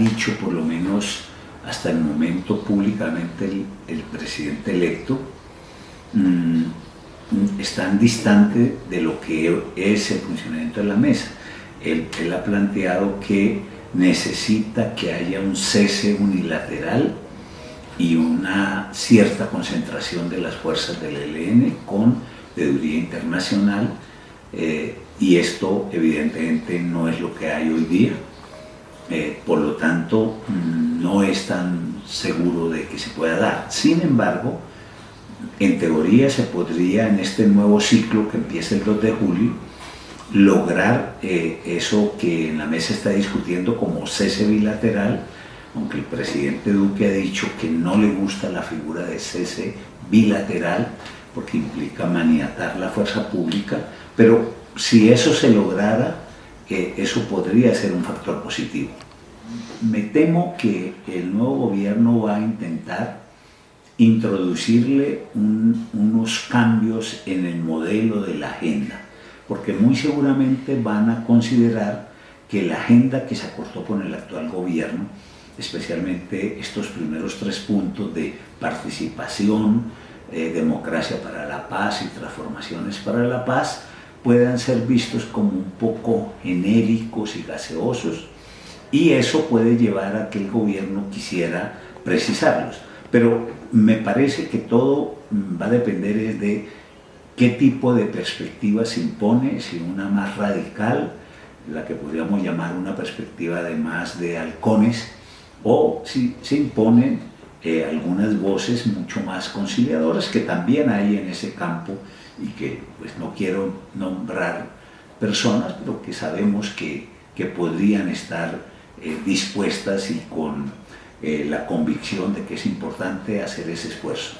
dicho por lo menos hasta el momento públicamente el, presidente electo, mm, están distantes de lo que es el funcionamiento de la mesa. Él, ha planteado que necesita que haya un cese unilateral y una cierta concentración de las fuerzas del ELN con veeduría internacional eh, y esto evidentemente no es lo que hay hoy día. Eh, por lo tanto, no es tan seguro de que se pueda dar. Sin embargo, en teoría se podría en este nuevo ciclo que empieza el 2 de julio lograr eh, eso que en la mesa está discutiendo como cese bilateral, aunque el presidente Duque ha dicho que no le gusta la figura de cese bilateral porque implica maniatar la fuerza pública, pero si eso se lograra, eso podría ser un factor positivo. Me temo que el nuevo gobierno va a intentar introducirle unos cambios en el modelo de la agenda, porque muy seguramente van a considerar que la agenda que se acortó con el actual gobierno, especialmente estos primeros tres puntos de participación, eh, democracia para la paz y transformaciones para la paz, puedan ser vistos como un poco genéricos y gaseosos y eso puede llevar a que el gobierno quisiera precisarlos. Pero me parece que todo va a depender de qué tipo de perspectiva se impone, si una más radical, la que podríamos llamar una perspectiva de más de halcones, o si se imponen eh, algunas voces mucho más conciliadoras que también hay en ese campo y que pues no quiero nombrar personas, pero que sabemos que, que podrían estar eh, dispuestas y con eh, la convicción de que es importante hacer ese esfuerzo.